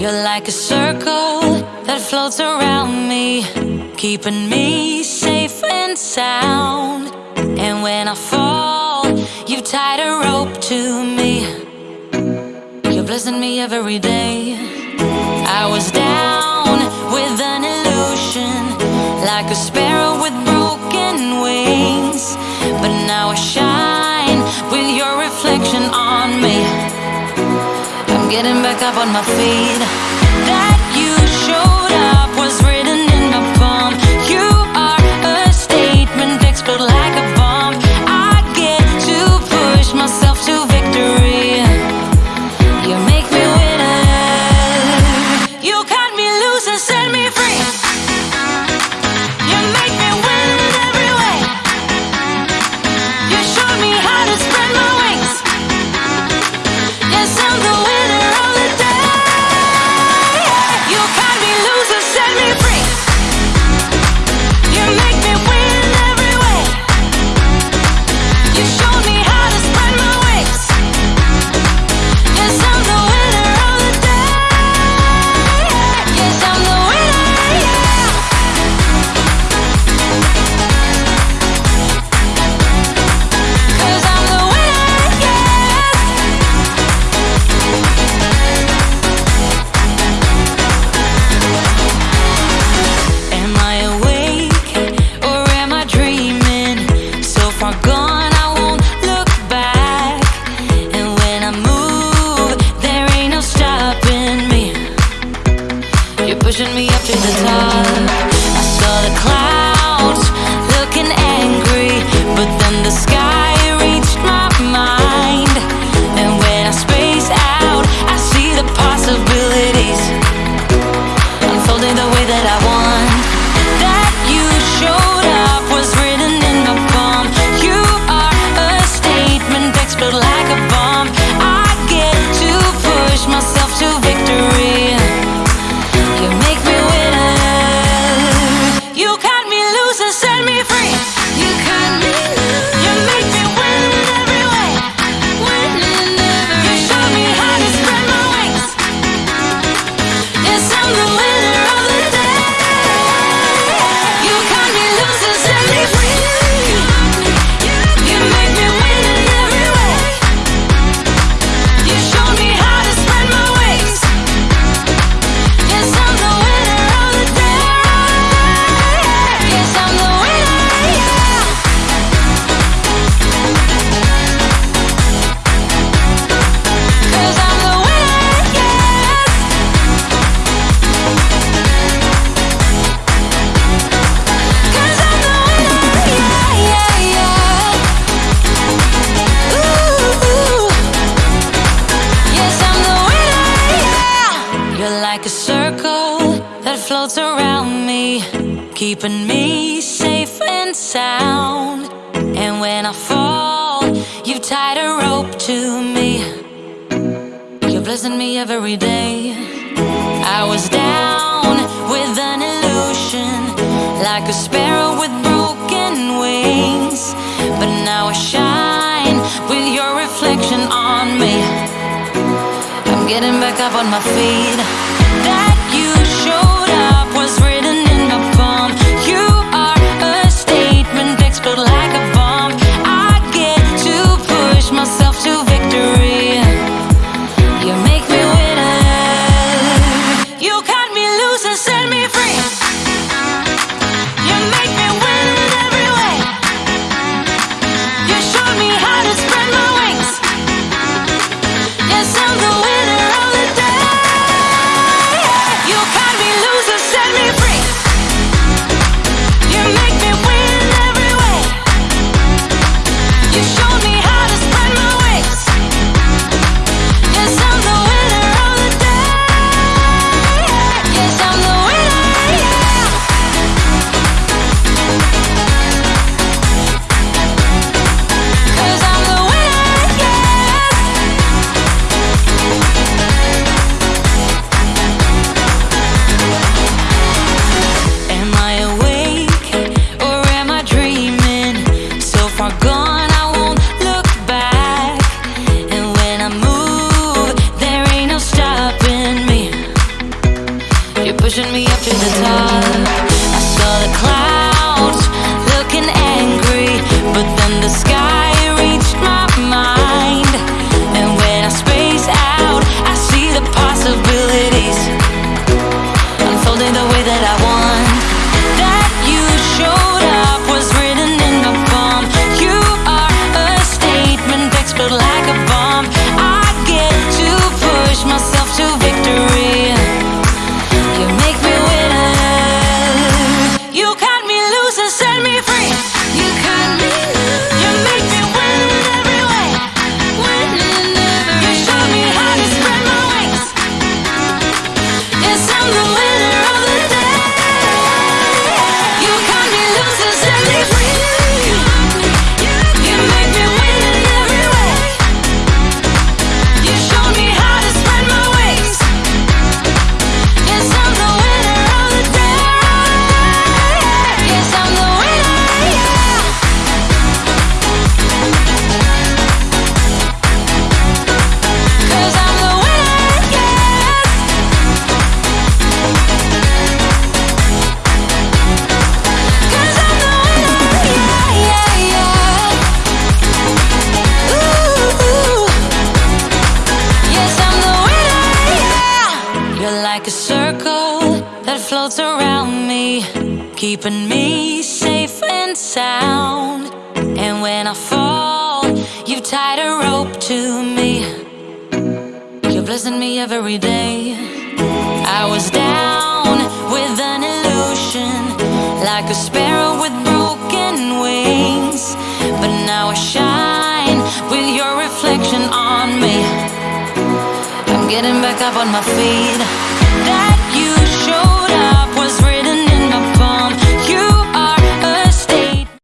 You're like a circle that floats around me, keeping me safe and sound. And when I fall, you've tied a rope to me. You're blessing me every day. I was down with an illusion, like a sparrow with. up on my feet. pushing me up to the top. I saw the clouds. keeping me safe and sound. And when I fall, you've tied a rope to me. You're blessing me every day. I was down with an illusion, like a sparrow with broken wings. But now I shine with your reflection on me. I'm getting back up on my feet. Like a circle that floats around me, keeping me safe and sound. And when I fall, you've tied a rope to me. You're blessing me every day. I was down with an illusion, like a sparrow with broken wings. But now I shine with your reflection on me. I'm getting back up on my feet.